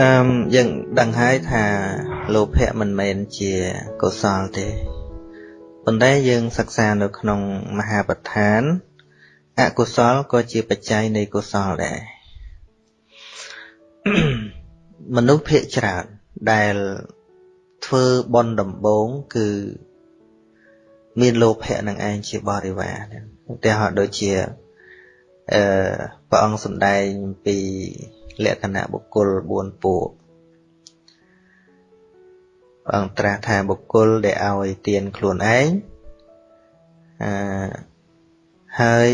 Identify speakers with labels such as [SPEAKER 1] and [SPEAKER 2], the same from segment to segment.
[SPEAKER 1] អឺយើងដឹងហើយថាលោភៈមិនមែនជាកុសលទេប៉ុន្តែយើងសិក្សានៅក្នុងមហាបដ្ឋានអកុសលក៏ជាបច្ច័យនៃកុសលដែរមនុស្សភាគច្រើនដែលធ្វើបន់ដំបងគឺមានលោភៈនឹងឯងជាបរិវារឧទាហរណ៍ដូចជាអឺព្រះអង្គសម្ដែងពី លក្ខណៈបុគ្គល4ពួកព្រះអង្គត្រាស់ថាបុគ្គលដែលឲ្យទានខ្លួនឯងអឺហើយ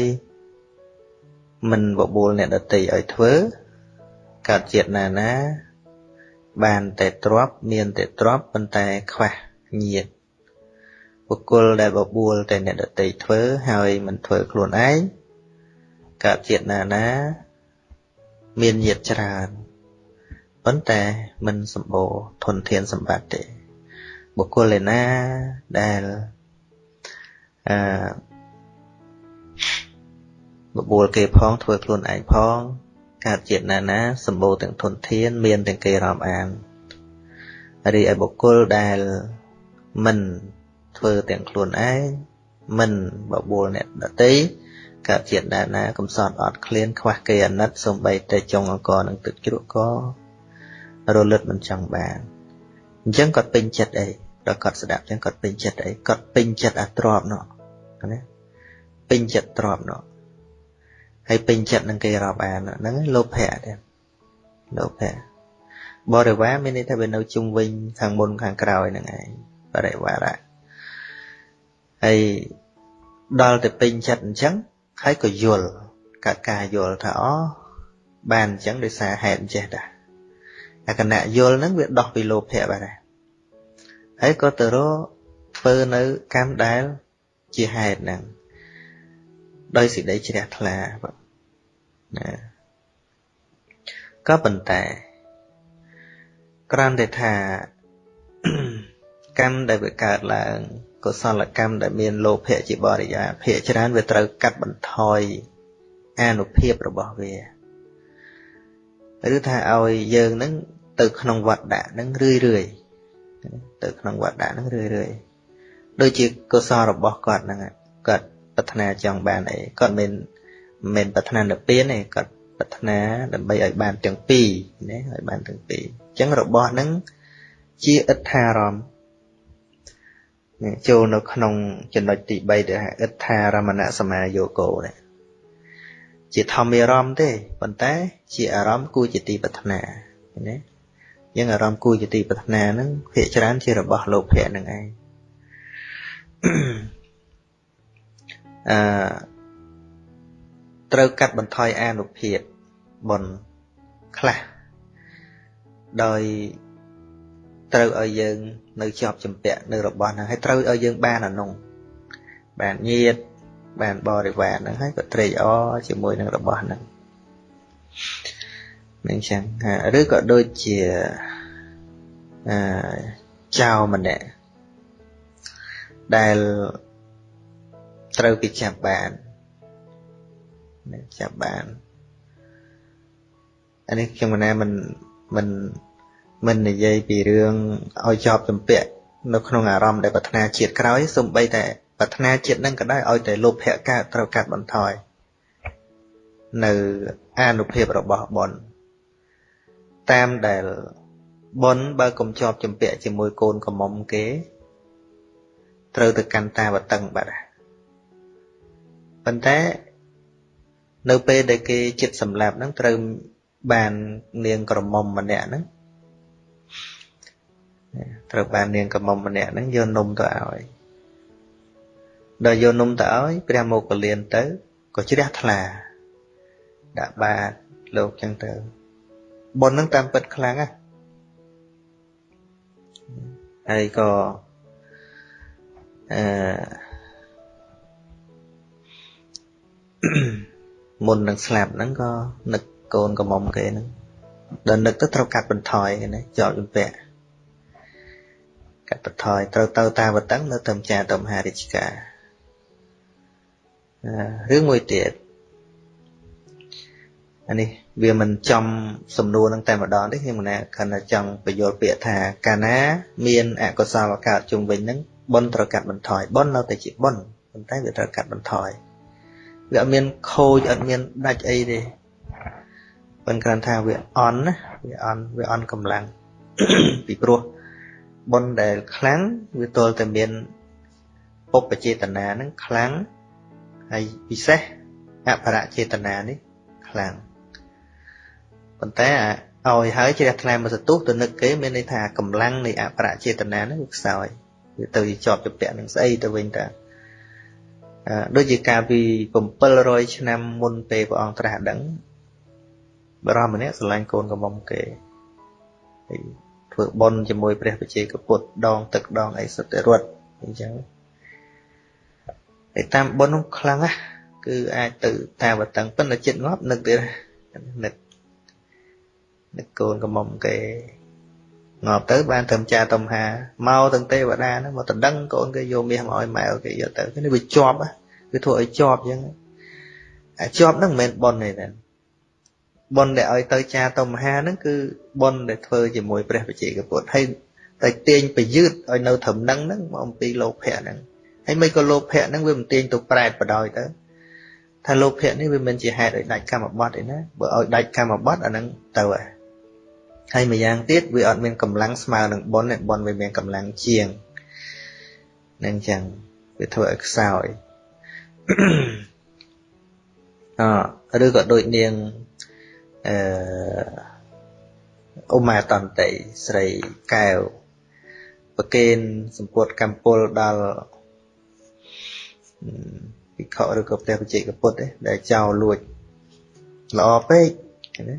[SPEAKER 1] មិនបបួលអ្នកដតីឲ្យធ្វើកើតជាតិណាណា បានតែទ្របមានតែទ្របប៉ុន្តែខ្វះញាតបុគ្គលដែលបបួលតែអ្នកដតីធ្វើហើយមិនធ្វើខ្លួនឯងកើតជាតិណាណា មានញាតច្រើនប៉ុន្តែមិនសម្បូរធនធានសម្បត្តិទេបុគ្គលឯណាដែលអឺបបួលគេផងធ្វើខ្លួនឯងផងកើតជាតិណាណាសម្បូរទាំងធនធាន មានទាំងគេរាប់អានរីឯបុគ្គលដែលមិនធ្វើទាំងខ្លួនឯងមិនបបួលអ្នកដតី កើតជាតិណាណាកំសត់អត់ឃ្លានខ្វះគេអាណិតសំបីតែចុងអង្គនឹងទឹកជ្រក់ក៏រលត់មិនចង់បានអញ្ចឹងគាត់ពេញចិត្តអីដល់គាត់ស្ដាប់អញ្ចឹងគាត់ពេញចិត្តអីគាត់ពេញចិត្តអាទ្របនោះណាពេញចិត្តទ្របនោះហើយពេញចិត្តនឹងគេរាប់អានហ្នឹងលោភៈទេលោភៈបរិវារមានន័យថាវានៅជុំវិញខាងមុនខាងក្រោយហ្នឹងឯងបរិវារៈហើយដល់ទៅពេញចិត្តអញ្ចឹង ហើយក៏យល់កាត់ការយល់ថាអូបានអញ្ចឹងដោយសារហេតុអញ្ចេះដែរអាគណៈយល់ហ្នឹងវាដោះពីលោភៈបាទហើយក៏ទៅរកធ្វើនៅកម្មដែលជាហេតុហ្នឹងដោយសេចក្តីជ្រះថ្លាបាទណាក៏ប៉ុន្តែក្រាន់តែថាកម្មដែលវាកើតឡើង កុសលកម្មដែលមានលោភៈជាបរិយាភាកច្រើនវាត្រូវកាត់បន្ថយអានុភាពរបស់វាឬថាឲ្យយើងនឹងទៅក្នុងវត្តដាក់នឹងរឿយរឿយទៅក្នុងវត្តដាក់នឹងរឿយរឿយដូចជាកុសលរបស់គាត់ហ្នឹងគាត់ប្រាថ្នាចង់បានអីគាត់មិនមិនប្រាថ្នានិព្វានទេគាត់ប្រាថ្នាដើម្បីឲ្យបានទាំងពីរណាឲ្យបានទាំងពីរអញ្ចឹងរបស់ហ្នឹងជាអត្ថារម្មណ៍ ចូលនៅក្នុងចំណុចទី3ដែលហៅអត្ថារមណសមាយោគោនេះជាធម្មអារម្មណ៍ទេប៉ុន្តែ ជាអារម្មណ៍គួរជាទីប្រាថ្នាណាយើងអារម្មណ៍គួរជាទីប្រាថ្នាហ្នឹងភាគច្រើនជារបស់លោភៈហ្នឹងឯងអឺត្រូវកាត់បន្ថយអានុភាពបុណ្យខ្លះដោយ ត្រូវឲ្យយើង នៅជាប់ចម្ពាក់នៅរបស់ហ្នឹងហើយត្រូវឲ្យយើងបានអានោះបានញាតបានបរិវារហ្នឹងហើយក៏ត្រេកអរជាមួយនឹងរបស់ហ្នឹងនឹងចឹងឬក៏ដូចជាអឺចៅម្នាក់ដែលត្រូវគេចាប់បានចាប់បានអានេះខ្ញុំមិនមិនមិន មិននិយាយពីរឿងឲ្យជាប់ចម្ពាក់នៅក្នុងអារម្មណ៍ដែលប្រាថ្នាជាតិក្រោយសំបីតែប្រាថ្នាជាតិនឹងក៏ដោយឲ្យតែលោភៈកើតត្រូវកាត់បន្ថយនៅអានុភាពរបស់បុណ្យតាមដែលបុណ្យបើកុំជាប់ចម្ពាក់ជាមួយកូនកំមុំគេ ត្រូវទៅកាន់តាវតឹងបាត់ប៉ុន្តែនៅពេលដែលគេចិត្តសម្លាប់ហ្នឹងត្រូវបាននាងក្រមុំម្នាក់ហ្នឹង ត្រូវបាននាងក្រមុំម្នាក់ហ្នឹងយកនំទៅឲ្យដល់យកនំទៅឲ្យព្រះមោគលានទៅក៏ជ្រះថ្លាដាក់បាតលោកចឹងទៅប៉ុនហ្នឹងតាមពិតខ្លាំងណាហើយក៏អឺមុននឹងស្លាប់ហ្នឹងក៏នឹកកូនកំមុំគេហ្នឹងដល់នឹកទៅត្រូវកាត់បន្ថយណាជាប់ជំពាក់ កាត់បន្ថយត្រូវទៅតាវតឹងនៅទៅម្ចាស់ទៅមហារាជការរឿងមួយទៀតអានេះវាមិនចំសំណួរនឹងតែម្ដងទេខ្ញុំមិនណាគ្រាន់តែចង់បញ្យល់ពាក្យថាកាលណា មានអកុសលកើតជុំវិញនឹងបុណ្យត្រូវកាត់បន្ថយបុណ្យនៅតែជាបុណ្យប៉ុន្តែវាត្រូវកាត់បន្ថយវាអត់មានខូចអត់មានដាច់អីទេប៉ុន្តែគ្រាន់ថាវាអន់ណាវាអន់វាអន់កម្លាំងពីព្រោះ បុណ្យដែលខ្លាំងវាទល់តែមានពុបចេតនានឹងខ្លាំងហើយពិសេសអបរចេតនានេះខ្លាំងប៉ុន្តែឲ្យហើយជ្រះថ្លាមកសទុះទៅនឹកគេមានន័យថាកម្លាំងនៃអបរចេតនានឹងវាខ្សោយវាទៅជាប់ជាពាក់នឹងស្អីទៅវិញតាដូចជាកាលពី700ឆ្នាំមុនពេលព្រះអង្គត្រាស់ដឹងបរមម្នាក់ស្រឡាញ់កូនកំមុំគេហើយ ធ្វើបុណ្យជាមួយព្រះបជាកពុទ្ធដង ទឹកដងអីសុទ្ធតែរត់អញ្ចឹងតែតាមបុណ្យនោះខ្លាំងណាស់គឺអាចទៅតាវតឹងប៉ុន្តែចិត្តងាប់នឹកទៀតនឹកនឹកកូនកំមុំគេងាប់ទៅបានត្រឹមចាតំហាមកទាំងទេវតាហ្នឹងមកដណ្ដឹងកូនគេយកមាសមកឲ្យម៉ែគេយកទៅនេះវាជាប់វាធ្វើឲ្យជាប់អញ្ចឹងអាចប់ហ្នឹងមិនមែនប៉ុនទេ តែប៉ុនដែលឲ្យទៅចាតំហាហ្នឹងគឺប៉ុនដែលធ្វើជាមួយព្រះវិជ័យកពុទ្ធហើយតែទាញប្រយុទ្ធឲ្យនៅត្រឹមហ្នឹងហ្នឹងមកអំពីលោភៈហ្នឹងហើយមិនក៏លោភៈហ្នឹងវាមិនទាញទៅប្រែតបដ ாய் ទៅថាលោភៈនេះវាមិនជាហេតុឲ្យដាច់កម្មបត្តិទេណាបើឲ្យដាច់កម្មបត្តិអាហ្នឹងទៅហើយហើយម្យ៉ាងទៀតវាអត់មានកម្លាំងស្មើនឹងប៉ុនទេប៉ុនវាមានកម្លាំងជាងនឹងចឹងវាធ្វើឲ្យខ្សោយអឬក៏ដូចនាង អឺអ៊ុមាតន្តីស្រីកែវប្រគេនសម្ពុតកម្ពុលដល់ភិក្ខុឬក៏ព្រះបច្ចេកពុទ្ធដែលចោលលួចល្អពេកណា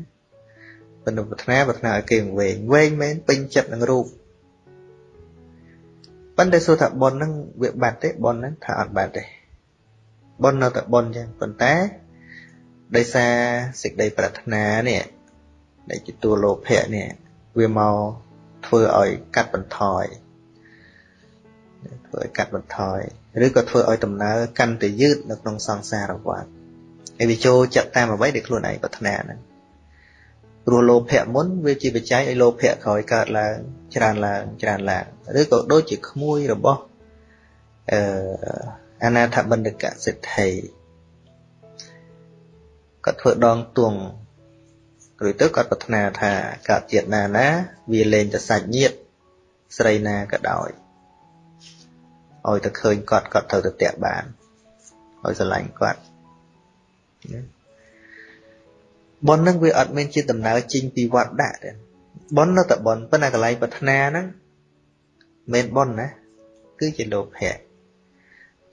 [SPEAKER 1] ប៉ុន្តែប្រាថ្នាប្រាថ្នាឲ្យគេវែងវែងមែនពេញចិត្តនឹងរូបប៉ុន្តែសួរថាប៉ុនហ្នឹងវាបាត់ទេប៉ុនហ្នឹងថាអត់បាត់ទេប៉ុននៅតែប៉ុនចឹងប៉ុន្តែ ដោយសារសេចក្តីប្រាថ្នានេះដែលជាតួលោភៈនេះវាមកធ្វើឲ្យកាត់បន្ថយធ្វើឲ្យកាត់បន្ថយឬក៏ធ្វើឲ្យដំណើរកាន់តែយឺតនៅក្នុងសង្សារវដ្តហើយវាចូលចិត្តតាមអ្វីដែលខ្លួនឯងប្រាថ្នាហ្នឹងព្រោះលោភៈមុនវាជាបច្ច័យឲ្យលោភៈក្រោយកើតឡើងច្រើនឡើងច្រើនឡើងឬក៏ដូចជាក្មួយរបស់អឺអនាថបណ្ឌកសិទ្ធិ គាត់ធ្វើដងទួងឬទៅគាត់ប្រាថ្នាថាកើតជាតិណាណា វាលែងតែសាច់ញាតស្រីណាក៏ដោយឲ្យតែឃើញគាត់គាត់ត្រូវទៅតាក់បានឲ្យស្រឡាញ់គាត់ប៉ុននឹងវាអត់មានជាដំណើរចេញពីវត្តដាក់ទេប៉ុននៅតែប៉ុនប៉ុន្តែកន្លែងប្រាថ្នាហ្នឹងមិនប៉ុនណាគឺជាលោភៈ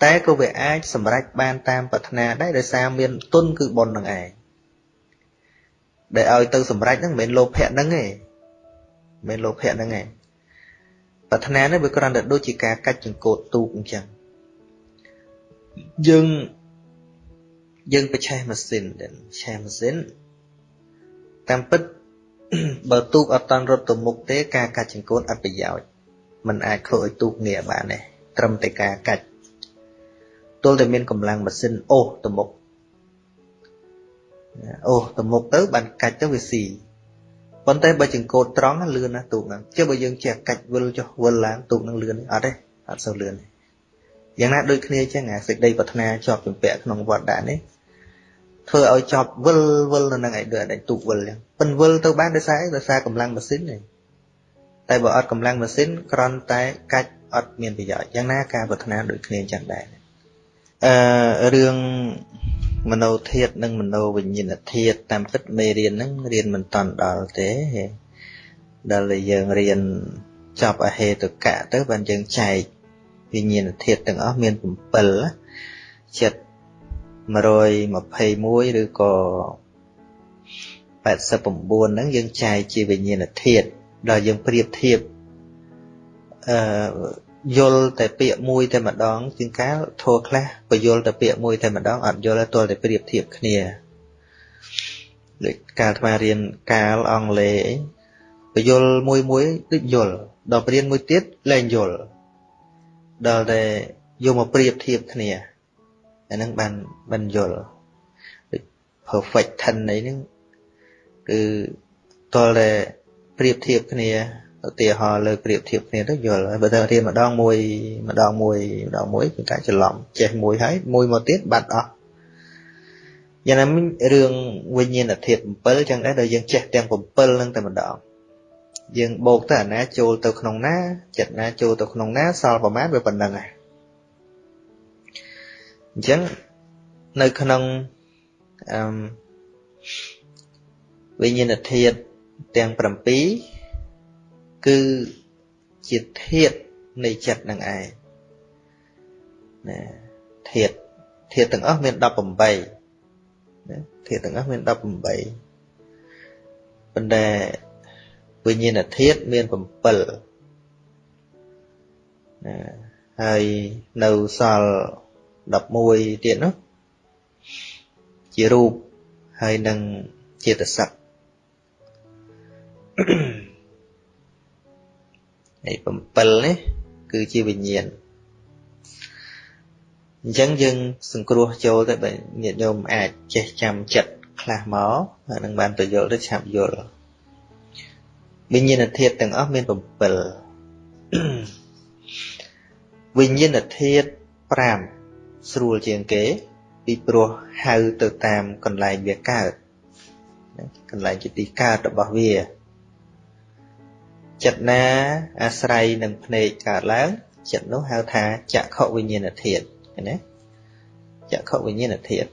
[SPEAKER 1] តែក៏វាអាចសម្រេចបានតាមប្រាថ្នាដែរដោយសារមានទុនគឺប៉ុននឹងឯងដែលឲ្យទៅសម្រេចហ្នឹងមិនមែនលោភៈហ្នឹងទេមិនមែនលោភៈហ្នឹងទេប្រាថ្នានេះវាគ្រាន់តែដូចជាការកាច់ចង្កូតទូកអញ្ចឹងយើងយើងបច្ឆេះម៉ាស៊ីនដែរឆេះម៉ាស៊ីនតាមពិតបើទូកអត់តាន់រត់ទៅមុខទេការកាច់ចង្កូតអត់ប្រយោជន៍มันអាចធ្វើឲ្យទូកងាកបានទេត្រឹមតែការកាច់ ទល់តែមានកម្លាំងម៉ាស៊ីនអូសទៅមុខអូសទៅមុខទៅបានកាច់ទៅវាស៊ីប៉ុន្តែបើចង្កូតត្រង់លឿនណាស់ទូកហ្នឹងចុះបើយើងចេះកាច់វិលចុះវិលឡើងទូកហ្នឹងលឿនអត់ទេអត់សូវលឿនទេយ៉ាងណាដូចគ្នាចឹងអាសេចក្តីប្រាថ្នាជាប់ជំពាក់ក្នុងវត្តដាក់នេះធ្វើឲ្យចប់វិលវិលនៅនឹងឯដូចអាចទូកវិលចឹងប៉ិនវិលទៅបានដោយសារអីដោយសារកម្លាំងម៉ាស៊ីនទេតែបើអត់កម្លាំងម៉ាស៊ីនគ្រាន់តែកាច់អត់មានប្រយោជន៍យ៉ាងណាការប្រាថ្នាដូចគ្នាចឹងដែរ អឺរឿងមโนធាតនិងមโนវិញ្ញាណធាតតាមពិតមេរៀនហ្នឹងរៀនមិនតាន់ដល់ទេដល់តែយើងរៀនចប់អហេតុកៈទៅបានយើងចែកវិញ្ញាណធាតទាំងអស់មាន7ចិត្ត121ឬក៏89ហ្នឹងយើងចែកជាវិញ្ញាណធាតដល់យើងប្រៀបធៀបអឺ យល់តែពាក្យមួយតែម្ដងជាងកាលធัวខ្លះបយល់តែពាក្យមួយតែម្ដងអត់យល់ទេទាល់តែប្រៀបធៀបគ្នាដូចកាលថ្មរៀនកាលអង់គ្លេសបយល់មួយមួយដូចយល់ដល់រៀនមួយទៀតលែងយល់ដល់តែយកមកប្រៀបធៀបគ្នាអាហ្នឹងបានបានយល់ដូច perfect tense អីហ្នឹងគឺតលតែប្រៀបធៀបគ្នា ឧទាហរណ៍លើប្រៀបធៀបគ្នាទៅយល់ហើយបើទៅរៀនម្ដងមួយម្ដងមួយម្ដងមួយគឺការច្រឡំចេះមួយហើយមួយមកទៀតបាត់អស់យ៉ាងណាមិញរឿងវិញ្ញាណធាតុ7ចឹងដែរដល់យើងចេះទាំង7ហ្នឹងតែម្ដងយើងបូកទៅអាណាចូលទៅក្នុងណាចិត្តណាចូលទៅក្នុងណាសល់ប្រមាណវាប៉ុណ្្នឹងហើយអញ្ចឹងនៅក្នុងអឺវិញ្ញាណធាតុទាំង7 គឺជាធាតុនៃចិត្តនឹងឯងណាធាតុធាតុទាំងអស់មាន18ណាធាតុទាំងអស់មាន18ប៉ុន្តែវិញ្ញាណធាតុមាន7ណាហើយនៅសល់11ទៀតនោះជារូបហើយនឹងចេតសិកហើ យ7នេះគឺជាវិញ្ញាណអញ្ចឹងយើងសង្គ្រោះចូលទៅបើញាតិញោមអាចចេះចាំចិត្តខ្លះមកអានឹងបានទៅយល់ទៅឆាប់យល់វិញ្ញាណធាតុទាំងអស់មាន7វិញ្ញាណធាតុ5ស្រួលជាងគេពីព្រោះហៅទៅតាមកន្លែងវាកើតកន្លែងជាទីកើតរបស់វា ចិត្តណាអាស្រ័យនឹងភ្នែកកើតឡើងចិត្តនោះហៅថាចក្ខុវិញ្ញាណធាតុឃើញទេចក្ខុវិញ្ញាណធាតុ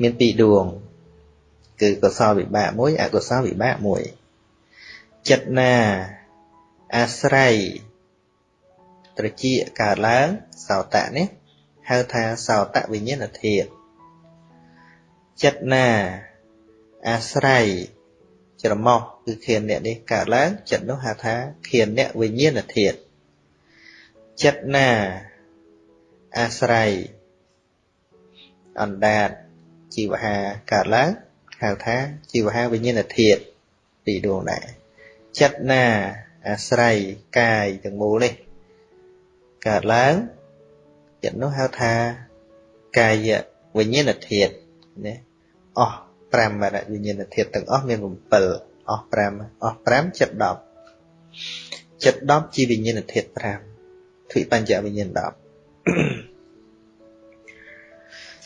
[SPEAKER 1] មានពីរដួង គឺកុសលវិបាកមួយអកុសលវិបាកមួយចិត្តណាអាស្រ័យត្រជាកើតឡើងសោតៈនេះហៅថាសោតវិញ្ញាណធាតុចិត្តណាអាស្រ័យ ច្រមុះគឺខៀនអ្នកនេះកើតឡើងចិត្តនោះហៅថាខៀនអ្នកវិញ្ញាណធាតុចិត្តណាអាស្រ័យអណ្ដាតជីវហាកើតឡើងហៅថាជីវហាវិញ្ញាណធាតុពីរដួងដែរចិត្តណាអាស្រ័យកាយទាំងមូលនេះកើតឡើងចិត្តនោះហៅថាកាយវិញ្ញាណធាតុណាអស់ 5បាទវិញ្ញាណធាតុទាំងអស់មាន7អស់5អស់5ចិត្ត10ចិត្ត10ជាវិញ្ញាណធាតុ5ទ្វិបញ្ចវិញ្ញាណ10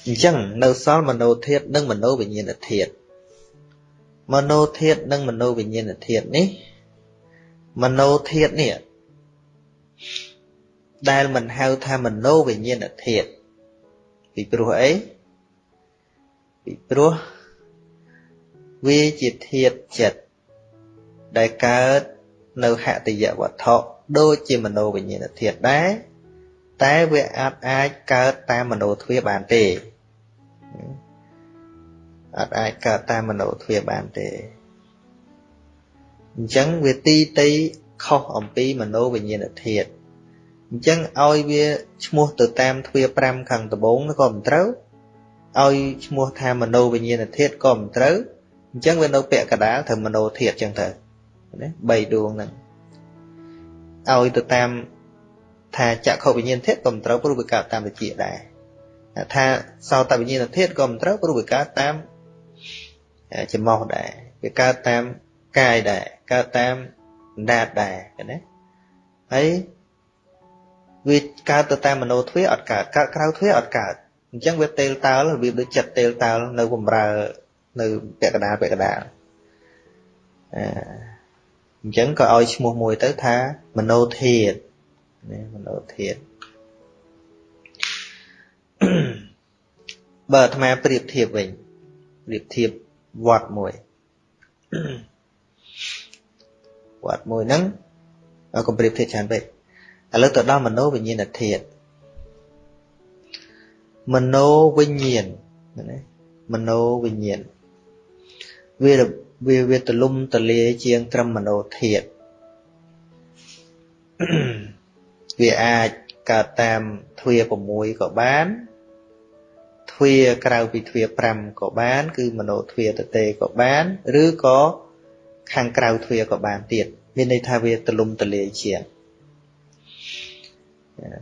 [SPEAKER 1] អញ្ចឹងនៅសល់មโนធាតុនិងមโนវិញ្ញាណធាតុមโนធាតុនិងមโนវិញ្ញាណធាតុនេះមโนធាតុនេះដែលមិនហៅថាមโนវិញ្ញាណធាតុពីព្រោះអីពីព្រោះ វាជាធាតុចិត្តដែលកើតនៅហតិយវត្ថុដូចជាមโนវិញ្ញាណធាតុដែរតែវាអាចអាចកើតតាមមโนទ្វាបានទេអាចអាចកើតតាមមโนទ្វាបានទេអញ្ចឹងវាទីតីខុសអំពីមโนវិញ្ញាណធាតុអញ្ចឹងឲ្យវាឈ្មោះទៅតាមទ្វា5ខាងត្បូងក៏មិនត្រូវឲ្យឈ្មោះថាមโนវិញ្ញាណធាតុក៏មិនត្រូវ អញ្ចឹងវានៅពាក់កដាលត្រូវមโนធាតុអញ្ចឹងទៅណា3ដួងហ្នឹងឲ្យទៅតាមថាចក្ខុវិញ្ញាណធាតុក៏មិនត្រូវព្រោះវាកើតតាមវិជាដែរថាសោតវិញ្ញាណធាតុក៏មិនត្រូវព្រោះវាកើតតាមចំមោះដែរវាកើតតាមកាយដែរកើតតាមអណ្ដាតដែរណាហើយវាកើតទៅតាមមโนទ្វាអត់កើតកើតក្រៅទ្វាអត់កើតអញ្ចឹងវាតេលតើលរបៀបដូចចិត្តតេលតើលនៅបំរើ នៅពាក់កណ្ដាលពាក់កណ្ដាលអអញ្ចឹងក៏ឲ្យឈ្មោះមួយទៅថាមโนធាតណាមโนធាតបើអាត្មាប្រៀបធៀបវិញប្រៀបធៀបវត្តមួយវត្តមួយហ្នឹងកុំប្រៀបធៀបច្រើនពេកឥឡូវទៅដល់មโนវិញ្ញាណធាតមโนវិញ្ញាណណាមโนវិញ្ញាណ វាវាវាទលំទលាជាងត្រឹមមโนធាតវាអាចកើតតាមទ្វា6ក៏បានទ្វាក្រៅពីទ្វា5ក៏បាន គឺមโนទ្វាតទេក៏បាន ឬក៏ខាងក្រៅទ្វាក៏បានទៀតមានន័យថាវាទលំទលាជាង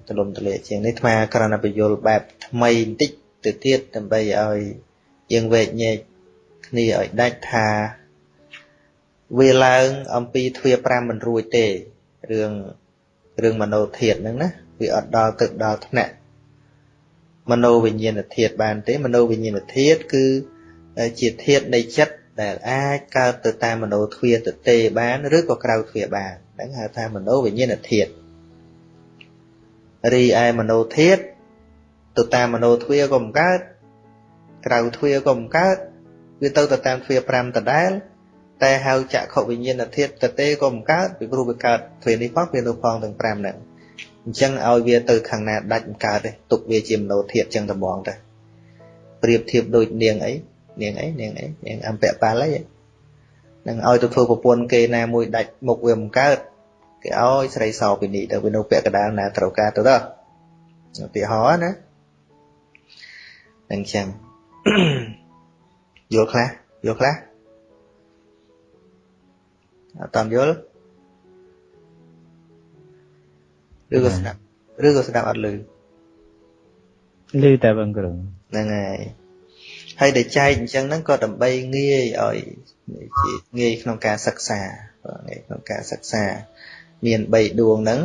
[SPEAKER 1] ទលំទលាជាងនេះអាត្មាគ្រាន់តែបញ្យល់បែបថ្មីបន្តិចទៅទៀតដើម្បីឲ្យយើងវែកញែក គ្នាឲ្យដាច់ថា វាឡើងអំពីទ្វា5មិនរួចទេរឿងរឿងមโนធាតហ្នឹងណាវាអត់ដល់ទឹកដល់ថ្នាក់មโนវិញ្ញាណធាតបានទេមโนវិញ្ញាណធាតគឺជាធាតនៃចិត្តដែលអាចកើតទៅតាមមโนទ្វាទទេបានឬក៏ក្រៅទ្វាបានហ្នឹងហៅថាមโนវិញ្ញាណធាតរីឯមโนធាតទៅតាមមโนទ្វាក៏មិនកើតក្រៅទ្វាក៏មិនកើត វាទៅទៅតាមទ្វា5ដដែលតែហៅចក្ខុវិញ្ញាណធាតុតទេក៏មិនកើតពីព្រោះវាកើតទ្វេនេះផងវានោះផងទាំង5ហ្នឹងអញ្ចឹងឲ្យវាទៅខាងណាដាច់មិនកើតទេទុកវាជាមโนធាតុអញ្ចឹងតែហ្មងទៅប្រៀបធៀបដូចនាងអីនាងអីនាងអីនាងអំពៈប៉ាល់អីនឹងឲ្យទៅធ្វើប្រពន្ធគេណាមួយដាច់មុខវាមិនកើតគេឲ្យស្រីសោពីនេះទៅវានៅពាក់កដាលណាត្រូវការទៅទៅឧទាហរណ៍ណានឹងចឹង យល់ខ្លះយល់ខ្លះអត់តាមយល់ឬក៏ស្ដាប់ឬក៏ស្ដាប់អត់ឮ
[SPEAKER 2] ឮតែបងគ្រូ
[SPEAKER 1] ហ្នឹងហើយហើយដែលចែកអញ្ចឹងហ្នឹងក៏ដើម្បីងាយឲ្យជាងាយក្នុងការសិក្សាងាយក្នុងការសិក្សា មាន3ដួងហ្នឹង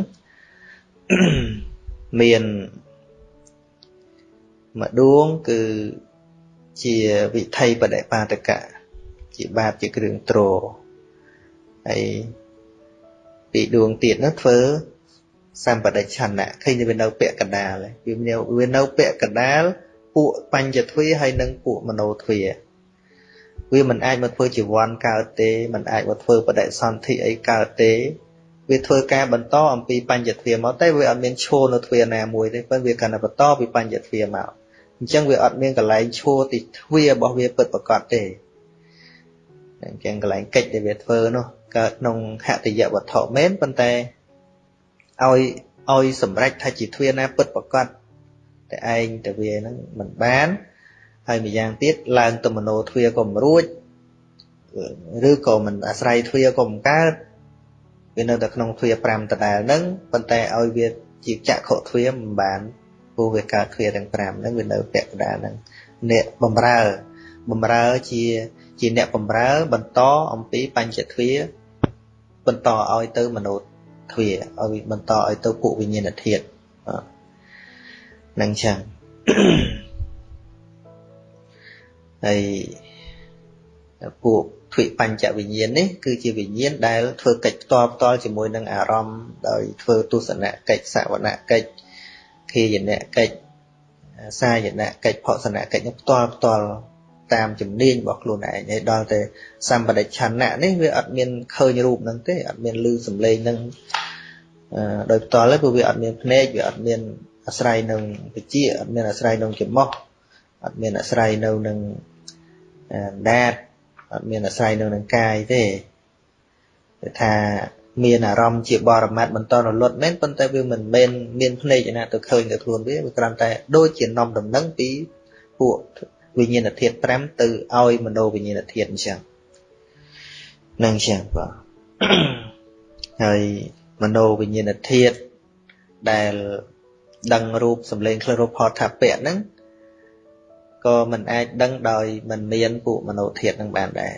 [SPEAKER 1] មានមួយដួងគឺ ជាវិថីបដិបាតកៈជាបាបជាគ្រឿងទ្រហើយពីដួងទៀតនោះធ្វើសម្បដិឆន្ទៈឃើញវានៅពាក់កណ្ដាលវាមានវានៅពាក់កណ្ដាលពួកបញ្ញទ្វាហើយនិងពួកមโนទ្វាវាមិនអាចមកធ្វើជីវ័នកើតទេមិនអាចមកធ្វើបដិសន្ធិអីកើតទេវាធ្វើការបន្តអំពីបញ្ញទ្វាមកតែវាអត់មានឈរនៅទ្វាណាមួយទេប៉ុន្តែវាកាន់តែបន្តពីបញ្ញទ្វាមក អញ្ចឹងវាអត់មានកន្លែងឈរទីទ្វារបស់វាពិតប្រកបទេអញ្ចឹងកន្លែងកិច្ចដែលវាធ្វើនោះកើតក្នុងហតយវត្ថុមែនប៉ុន្តែឲ្យឲ្យសម្រេចថាជាទ្វាណាពិតប្រកបតែឯងតែវាហ្នឹងមិនបានហើយម្យ៉ាងទៀតឡើងទៅមโนទ្វាក៏មិនរួចឬក៏មិនអាស្រ័យទ្វាក៏មិនកើតវានៅតែក្នុងទ្វា5ដដែលហ្នឹងប៉ុន្តែឲ្យវាជាចក្ខុទ្វាមិនបាន ព្រោះវាកើតទ្វាទាំង5ហ្នឹងវានៅពាក់កណ្ដាលហ្នឹងអ្នកបំរើបំរើជាជាអ្នកបំរើបន្តអំពីបញ្ចទ្វាបន្តឲ្យទៅមនោទ្វាឲ្យបន្តឲ្យទៅពួកវិញ្ញាណធាតុនឹងចឹងហើយពួកទ្វិបញ្ចវិញ្ញាណនេះគឺជាវិញ្ញាណដែលធ្វើកិច្ចផ្ទាល់ផ្ទាល់ជាមួយនឹងអារម្មណ៍ដោយធ្វើទស្សនកិច្ចសវនកិច្ច ខាយនកិច្ចសាយនកិច្ចផសនកិច្ចនេះផ្ទាល់ផ្ទាល់តាមជំនាញរបស់ខ្លួនឯងហើយដល់តែសម្បដិឆន្ទៈនេះវាអត់មានឃើញរូបហ្នឹងទេអត់មានឮសំឡេងហ្នឹងដោយផ្ទាល់ទេព្រោះវាអត់មានភ្នែកវាអត់មានអាស្រ័យនឹងវិជាអត់មានអាស្រ័យនឹងច្រមុះអត់មានអាស្រ័យនៅនឹងដាតអត់មានអាស្រ័យនៅនឹងកាយទេគឺថា មានអារម្មណ៍ជាបរមត្តបន្តរលត់មែនប៉ុន្តែវាមិនមែនមានភ្នែកណាទៅឃើញទៅខ្លួនវាវាគ្រាន់តែដូចជានំដំណឹងពីពួកវិញ្ញាណធាតុ5ទៅឲ្យមโนវិញ្ញាណធាតុអញ្ចឹងនឹងអញ្ចឹងបាទហើយមโนវិញ្ញាណធាតុដែលដឹងរូបសម្លេងក្លិនរូបផតថាពៈហ្នឹងក៏មិនអាចដឹងដោយមិនមានពួកមโนធាតុនឹងបានដែរ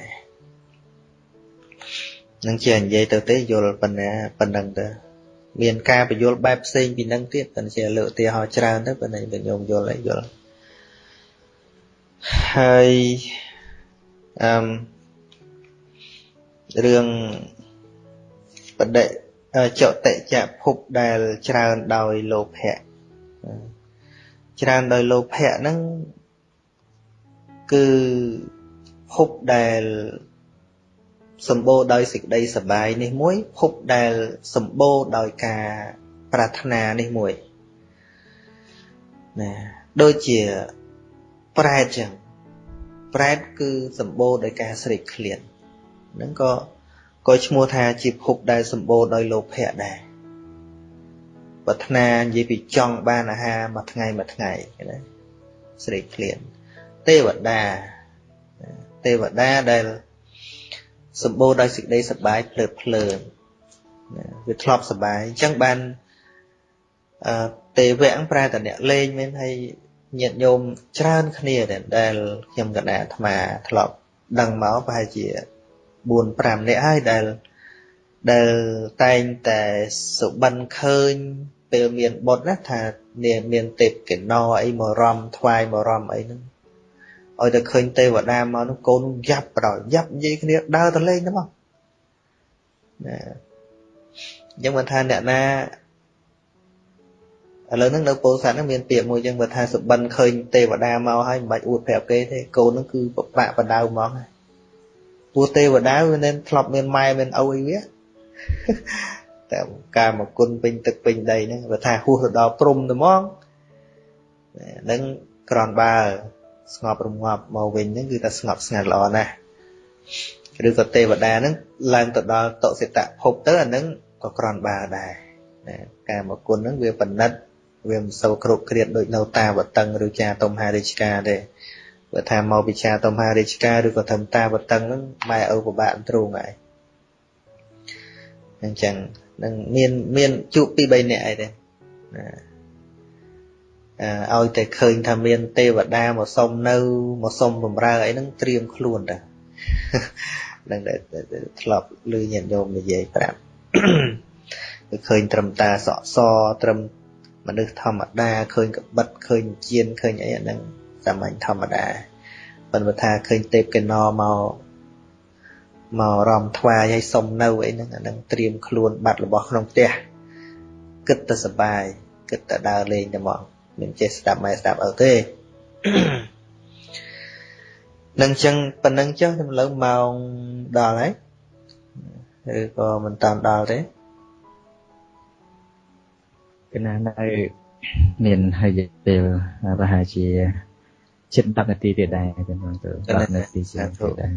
[SPEAKER 1] នឹងជានិយាយទៅទេយល់ប៉ុណ្ណាប៉ុណ្ណឹងទៅមានការបញ្យល់បែបផ្សេងពីនឹងទៀតប៉ុន្តែជាលើកឧទាហរណ៍ច្រើនទៅប៉ុន្តែបញ្ញោមយល់ហើយយល់ហើយអឺរឿងបដិចតិចភពដែលច្រើនដោយលោភៈច្រើនដោយលោភៈហ្នឹងគឺភពដែល សម្បូរដោយសេចក្តីសបាយនេះមួយភពដែលសម្បូរដោយការប្រាថ្នានេះមួយណាដូចជាប្រែតចឹងប្រែតគឺសម្បូរដោយការស្រេកឃ្លានហ្នឹងក៏ក៏ឈ្មោះថាជាភពដែលសម្បូរដោយលោភៈដែរប្រាថ្នានិយាយពីចង់បានអាហារមួយថ្ងៃមួយថ្ងៃណាស្រេកឃ្លានទេវតាទេវតាដែល សម្បូរដោយសេចក្តីសប្បាយភ្លើតភ្លើនវាធ្លាប់សប្បាយអញ្ចឹងបានអឺទេវៈប្រែតអ្នកលេងមែនហើយញាតិញោមច្រើនគ្នាដែលខ្ញុំកណ្ដាអាត្មាធ្លាប់ដឹងមកប្រហែលជា4 5នាក់ហើយដែលដែលតែងតែសុបិនឃើញពេលមានបុត្រណាថានាមានទេពកេណោអីមករំថ្វាយមករំអីហ្នឹង ឲ្យតែឃើញទេវតាមកនោះកូនយ៉ាប់បដយ៉ាប់និយាយគ្នាដើរទៅលេងទៅមកណាអញ្ចឹងមិនថាអ្នកណាឥឡូវហ្នឹងនៅពោធិ៍សាត់ហ្នឹងមានពាក្យមួយចឹងបើថាសុបិនឃើញទេវតាមកហើយមិនបាច់អួតប្រាប់គេទេកូនហ្នឹងគឺបបាក់បដៅហ្មងព្រោះទេវតាវា nên ធ្លាប់មានម៉ែមានឪអីវាតែការមកគុណពេញទឹកពេញដីហ្នឹងបើថាហួសទៅដល់ព្រំទៅហ្មងហ្នឹងក្រនបើ ស្ងប់រងាប់មកវិញហ្នឹងគឺថាស្ងប់ស្ងាត់ល្អណាស់ឬក៏ទេវតាហ្នឹងឡើងទៅដល់តុសិតភពទៅអាហ្នឹងក៏ក្រនបើដែរណាការមកគុណហ្នឹងវាបណិតវាមិនសូវគ្រប់គ្រាតដូចនៅតាវតឹងឬចាតុមហារាជការទេបើថាមកពិចាតុមហារាជការឬក៏ធម្មតាវតឹងហ្នឹងម៉ែឪពិបាកទ្រូងហើយអញ្ចឹងនឹងមានមានជួបពី3នាក់អីទេណា ឲ្យតែឃើញថាមានទេវតាមកសុំនៅមកសុំបំរើអីហ្នឹងត្រៀមខ្លួនតានឹងតែធ្លាប់ឮញាតិញោមនិយាយប្រាប់គឺឃើញត្រឹមតាសក់សត្រឹមមនុស្សធម្មតាឃើញក្បិតឃើញជៀនឃើញអីអាហ្នឹងសាមញ្ញធម្មតាប៉ុន្តែថាឃើញទេពកេណោមកមករំថ្វាយឲ្យសុំនៅអីហ្នឹងអាហ្នឹងត្រៀមខ្លួនបាត់របស់ក្នុងផ្ទះគិតតែសបាយគិតតែដើរលេងតែមក មិនចេះស្ដាប់ម៉ែស្ដាប់ឪទេនឹងចឹងប៉ុណ្ណឹងចុះទៅលើម៉ោងដល់ហើយឬក៏មិនតាមដល់ទេ
[SPEAKER 2] កណានៅមានហើយពេលប្រហែលជាជិត10នាទីទៀតដែរចឹងទៅ10នាទីទៀតដែរ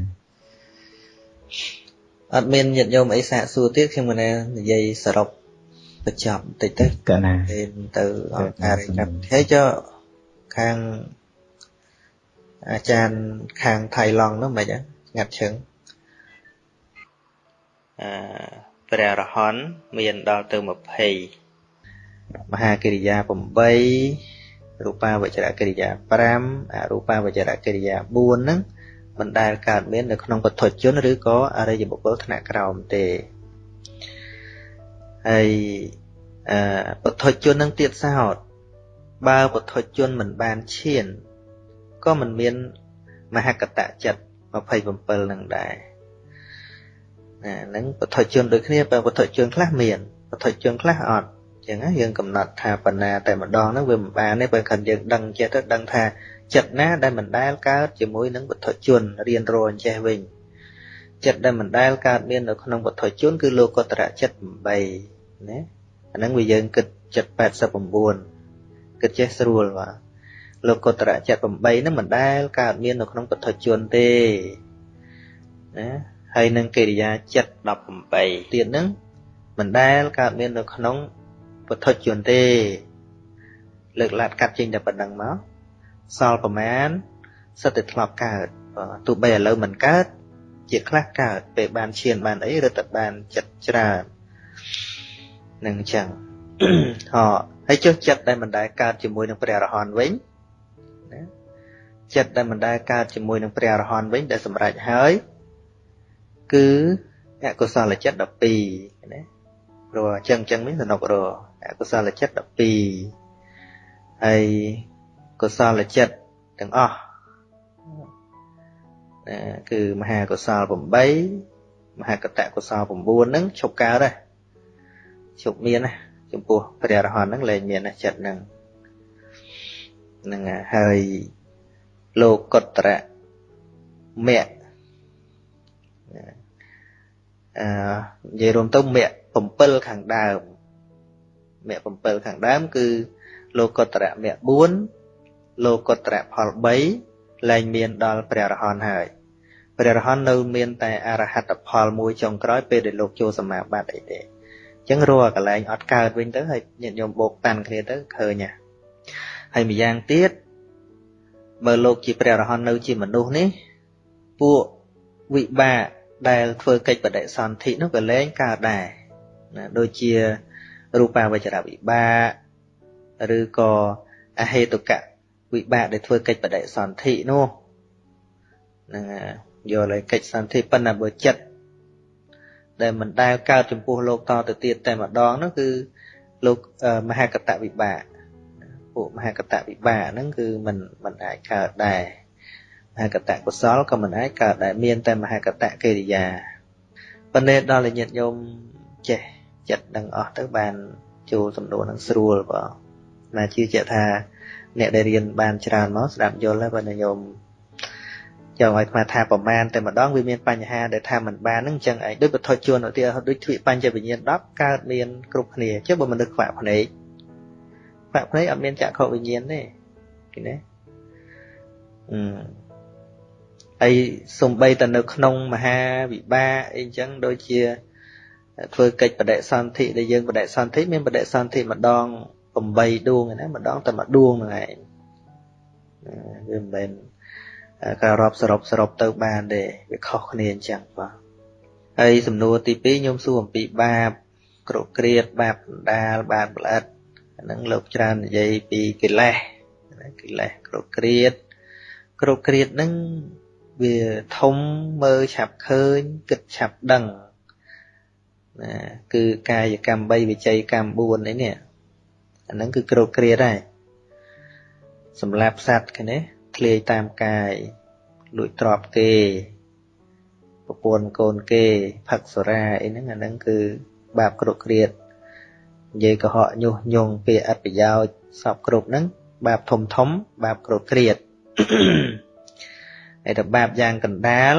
[SPEAKER 1] អត់មានញាតិញោមអីសាកសួរទៀតខ្ញុំមិននិយាយសរុប បញ្ចប់បន្តិចទៅ
[SPEAKER 2] កណា
[SPEAKER 1] ទៅអង្គការរៀបចំហើយចុះខាងអាចារ្យខាងថៃឡង់នោះមិនហ្នឹងងាត់ឈឹងអឺព្រះរហន្តមានដល់ទៅ20មហាកិរិយា8រូបាវចរកិរិយា5អរូបាវចរកិរិយា4ហ្នឹងមិនដែលកើតមាននៅក្នុងពុទ្ធជនឬក៏អរិយបុគ្គលថ្នាក់ក្រោមទេ ហើយអឺពុទ្ធជននឹងទៀតសោតបើពុទ្ធជនមិនបានឈានក៏មិនមានមហកតចិត្ត27នឹងដែរណានឹងពុទ្ធជនដូចគ្នាបើពុទ្ធជនខ្លះមានពុទ្ធជនខ្លះអត់អញ្ចឹងយើងកំណត់ថាបណ្ណាតែម្ដងហ្នឹងវាមិនបានទេបើខិនយើងដឹងចិត្តទៅដឹងថាចិត្តណាដែលមិនដែលកើតជាមួយនឹងពុទ្ធជនរៀនរអញ្ចេះវិញចិត្តដែលមិនដែលកើតមាននៅក្នុងពុទ្ធជនគឺលោកតរៈចិត្ត8 ណាអាហ្នឹងវាយើងគិតចិត្ត89គិតចេះស្រួលបាទលោកតរៈចិត្ត8ហ្នឹងមិនដែលកើតមាននៅក្នុងពុទ្ធជនទេណាហើយនឹងកិរិយាចិត្ត18ទៀតហ្នឹងមិនដែលកើតមាននៅក្នុងពុទ្ធជនទេ លើកឡាត់កាត់ចេញតែប៉ុណ្្នឹងមកសល់ប្រមាណសិតតែធ្លាប់កើតទោះបីឥឡូវមិនកើត ជាខ្លះកើតពេលបានឈានបានអីឬតែបានចិត្តច្រើន នឹងអញ្ចឹងហ៎ហើយចុះចិត្តដែលមិនដែលកើតជាមួយនឹងព្រះអរហន្តវិញណាចិត្តដែលមិនដែលកើតជាមួយនឹងព្រះអរហន្តវិញដែលសម្រេចហើយគឺអកុសលចិត្ត12ណាព្រោះអញ្ចឹងអញ្ចឹងមានសំណុករអកុសលចិត្ត12ហើយកុសលចិត្តទាំងអស់ណាគឺមហាកុសល8មហាកតកុសល9ហ្នឹងឈប់កើតហើយ ឈប់មានណាចំពោះព្រះរហន្តហ្នឹងលែងមានណាចិត្តហ្នឹងហ្នឹងហើយលោកកតរៈមគ្គអឺនិយាយរួមទៅមគ្គ7ខាងដើមមគ្គ7ខាងដើម គឺ លោកកតរៈមគ្គ4លោកុត្រផល3លែងមានដល់ព្រះរហន្តហើយព្រះរហន្តនៅមានតែអរហត្តផលមួយចុងក្រោយពេលដែលលោកចូលសមាបត្តិអីទេអញ្ចឹងរាល់កន្លែងអត់កើតវិញទៅហើយញាតិញោមបោកតាន់គ្នាទៅឃើញហ่ะហើយម្យ៉ាងទៀតបើលោកជាព្រះរហន្តនៅជាមនុស្សនេះពួកវិបាកដែលធ្វើកិច្ចបដិសន្ធិនោះក៏លែងកើតដែរណាដូចជារូបាវចរវិបាកឬក៏អហេតុកៈវិបាកដែលធ្វើកិច្ចបដិសន្ធិនោះហ្នឹងយកលើកិច្ចសន្ធិប៉ុន្តែបើចិត្ត ដែលមិនដែលកើតចំពោះលោកតទៅទៀតតែម្ដងនោះគឺលោកមហាកតវិបាកពួកមហាកតវិបាកហ្នឹងគឺមិនមិនអាចកើតដែរមហាកតកុសលក៏មិនអាចកើតដែរមានតែមហាកតកិរិយាប៉ុន្តែដល់ញាតិញោមចេះចិត្តដឹងអស់ទៅបានចូលសំដួលនឹងស្រួលបងណាជឿជាក់ថាអ្នកដែលរៀនបានច្រើនមកស្ដាប់យល់ហើយបើញោម ចង់ឲ្យខ្មែរថាប្រមាណតែម្ដងវាមានបញ្ហាដែលថាមិនបានហ្នឹងអញ្ចឹងឯងដូចបទជួនឧទាហរណ៍ដូចទ្វិបញ្ចវិញ្ញាណ10កើតមានគ្រប់គ្នាចុះបើមនុស្សខ្វាក់ភ្នែកខ្វាក់ភ្នែកអត់មានចក្ខុវិញ្ញាណទេឃើញទេអឺហើយសំបីតែនៅក្នុងមហាវិបាកអីអញ្ចឹងដូចជាធ្វើកិច្ចបដិសន្ធិដែលយើងបដិសន្ធិមានបដិសន្ធិម្ដង8ដួងណាម្ដងតែមួយដួងហ្នឹងឯងវាមិនមែន ការរាប់សរុបសរុបទៅបានទេវាខុសគ្នាអញ្ចឹងបាទហើយសំណួរទី2ខ្ញុំសួរអំពីបាបក្រក្រៀតបាបដណ្ដាលបាបល្អិតហ្នឹងលោកច្រើននិយាយពីកិលេសកិលេសក្រក្រៀតក្រក្រៀតហ្នឹងវាធំមើលឆាប់ឃើញគិតឆាប់ដឹងណាគឺកាយកម្ម3វិច័យកម្ម4នេះនេះអាហ្នឹងគឺក្រក្រៀតដែរសម្រាប់សត្វគ្នា ធ្លាយតាមកាយលួចទ្រព្យគេប្រពន្ធកូនគេផឹកសុរាអីហ្នឹងអាហ្នឹងគឺបាបគ្រប់គ្រាតនិយាយកុហកញុះញង់ពាក្យអត្តប្រយោជន៍សពគ្រប់ហ្នឹងបាបធំធំបាបគ្រប់គ្រាតហើយតែបាបយ៉ាងកណ្ដាល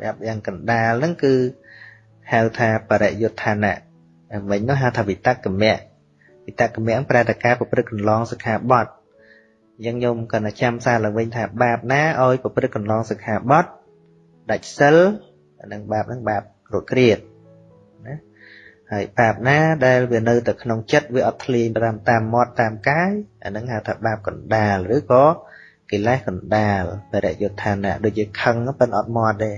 [SPEAKER 1] បាបយ៉ាងកណ្ដាលហ្នឹងគឺហៅថាបរិយុទ្ធានៈមិញនោះហៅថាវិតកមៈវិតកមៈប្រែតការប្រព្រឹត្តកន្លងសិក្ខាបទ អញ្ចឹងញោមក៏ចាំសារឡើងវិញថាបាបណាឲ្យប្រព្រឹត្តកន្លងសិក្ខាបទដាច់សិលអានឹងបាបហ្នឹងបាបរត់គ្រៀតណាហើយបាបណាដែលវានៅតែក្នុងចិត្តវាអត់ធ្លាយតាមតាមមាត់តាមកាយអានឹងហៅថាបាបកណ្ដាលឬក៏កិលេសកណ្ដាលបរិយុទ្ធានៈដូចជាខឹងប៉ុន្តែអត់មាត់ទេ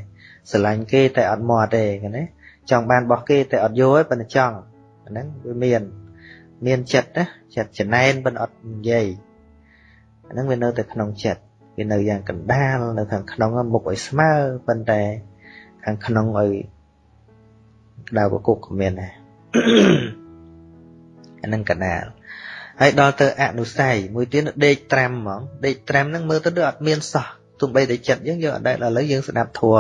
[SPEAKER 1] ស្រឡាញ់គេតែអត់មាត់ទេណាចង់បានរបស់គេតែអត់យកទេប៉ុន្តែចង់អាហ្នឹងវាមាន មានចិត្តណាចិត្តចំណែនប៉ុន្តែអត់និយាយអា ហ្នឹងវានៅតែក្នុងចិត្តវានៅយ៉ាងកណ្ដាលនៅខាងក្នុងមុខឲ្យស្មើប៉ុន្តែខាងក្នុងឲ្យក្តៅកគុកក៏មានដែរអាហ្នឹងកណ្ដាលហើយដល់ទៅអនុស័យមួយទៀតដេកត្រាំហ្មងដេកត្រាំហ្នឹងមើលទៅដូចអត់មានសោះទោះបីតែចិត្តយើងយើងអត់ដែលឥឡូវយើងស្ដាប់ធัว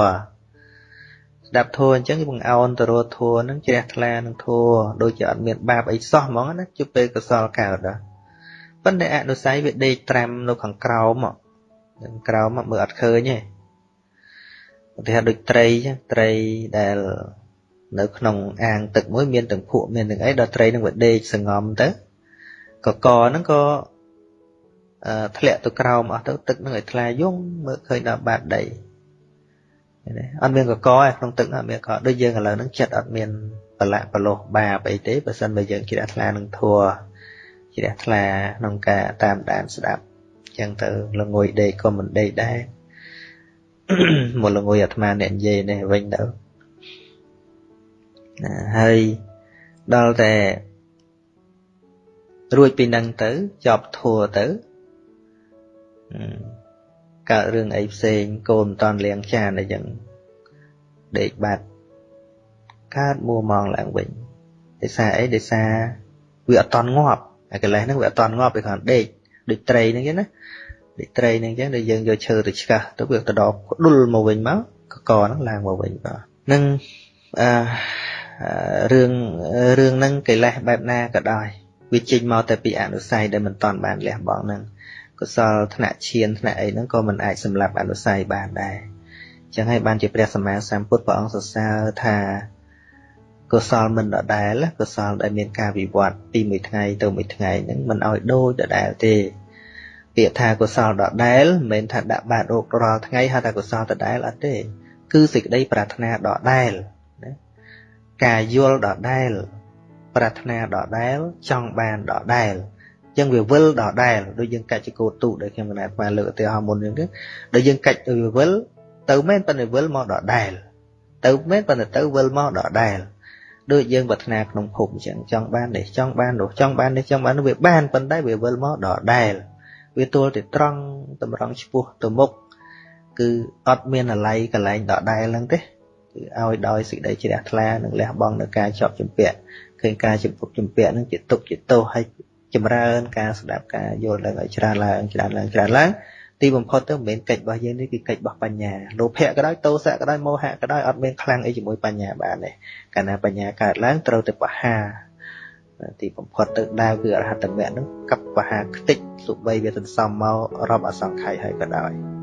[SPEAKER 1] ស្ដាប់ធัวអញ្ចឹងយើងបង្អោនទៅរកធัวហ្នឹងជ្រះថ្លានឹងធัวដូចជាអត់មានបាបអីសោះហ្មងណាជុំពេលកសលកើតដល់ ប៉ុន្តែអនុស័យវាដេកត្រាំនៅខាងក្រោមខាងក្រោមមើលអត់ឃើញទេឧទាហរណ៍ដូចត្រីចឹងត្រីដែលនៅក្នុងអាងទឹកមួយមានទាំងភក់មានទាំងអីដល់ត្រីនឹងវាដេកសងំទៅកកហ្នឹងក៏អឺធ្លាក់ទៅក្រោមអស់ទៅទឹកនឹងឲ្យថ្លាយងមើលឃើញដល់បាតដីណាអត់មានកកឯក្នុងទឹកអត់មានកកដូចយើងឥឡូវហ្នឹងចិត្តអត់មានប្រឡាក់ប្រលោះបាបអីទេបើសិនបើយើងជ្រះថ្លានឹងធัว ជ្រះថ្លាក្នុងការតាមដានស្ដាប់អញ្ចឹងទៅល្ងួយដេកក៏មិនដេកដែរមកល្ងួយអាត្មាអ្នកនិយាយនេះវិញទៅណាហើយដល់តែរួចពីនឹងទៅចប់ធัวទៅកើតរឿងអីផ្សេងកូនមិនតាន់លៀងចានអីចឹងដេកបាត់កើតមួម៉ងឡើងវិញដោយសារអីដោយសារវាអត់តាន់ងាប់ អាកិលេសហ្នឹងវាអត់តាន់ងាប់វាគ្រាន់ដេកដូចត្រីហ្នឹងចឹងណាដូចត្រីហ្នឹងចឹងដែលយើងយកឈើទៅឆ្កាស់ទៅវាទៅដល់ផ្ដុលមកវិញមកកកហ្នឹងឡើងមកវិញបាទនឹងអឺរឿងរឿងហ្នឹងកិលេសបែបណាក៏ដោយវាចេញមកតែពីអនុស័យដែលមិនតាន់បានលះបង់ហ្នឹងកុសលថ្នាក់ឈានថ្នាក់អីហ្នឹងក៏មិនអាចសម្លាប់អនុស័យបានដែរចឹងហើយបានជាព្រះសម្មាសម្ពុទ្ធព្រះអង្គសរសើរថា កុសលមិនដដែលកុសលដែលមានការវិវត្តពីមួយថ្ងៃទៅមួយថ្ងៃហ្នឹងមិនឲ្យដូចដដែលទេពាក្យថាកុសលដដែលមិនមែនថាដាក់បាតរោគរាល់ថ្ងៃហៅថាកុសលដដែលអត់ទេ គឺសេចក្តីប្រាថ្នាដដែលណាការយល់ដដែលប្រាថ្នាដដែលចង់បានដដែលអញ្ចឹងវាវិលដដែលដូចយើងកាច់ចកោទូដែលខ្ញុំកណាត់បានលើកឧទាហរណ៍មុនហ្នឹងដូចយើងកាច់វាវិលទៅមែនប៉ុន្តែវិលមកដដែលទៅមែនប៉ុន្តែទៅវិលមកដដែល ដូចយើងប្រាថ្នាក្នុងភពអញ្ចឹងចង់បាននេះចង់បាននោះចង់បាននេះចង់បាននោះវាបានប៉ុន្តែវាវិលមកដដែលវាទល់តែត្រង់តម្រង់ឆ្ពោះទៅមុខគឺអត់មានអាល័យកន្លែងដដែលហ្នឹងទេគឺឲ្យដោយសេចក្តីជ្រះថ្លានិងលះបង់នៅការជាប់ជំពាក់ឃើញការជំពុកជំពាក់នឹងជាទុកជាទោសហើយចម្រើនការស្ដាប់ការយល់ដឹងឲ្យច្រើនឡើងច្រើនឡើងច្រើនឡើង ទីបំផុតទៅមិនមែនកិច្ចរបស់យើងនេះគឺកិច្ចរបស់បញ្ញាលោភៈក៏ដោយទោសៈក៏ដោយមោហៈក៏ដោយអត់មានខ្លាំងអីជាមួយបញ្ញាបានទេកាលណាបញ្ញាកើតឡើងត្រូវតែបហាទីបំផុតទៅដើរគឺអរហត្តមៈនឹងកັບបហាខ្ទេចសុបីវាសន្សំមករាប់អសង្ខ័យហើយក៏ដោយ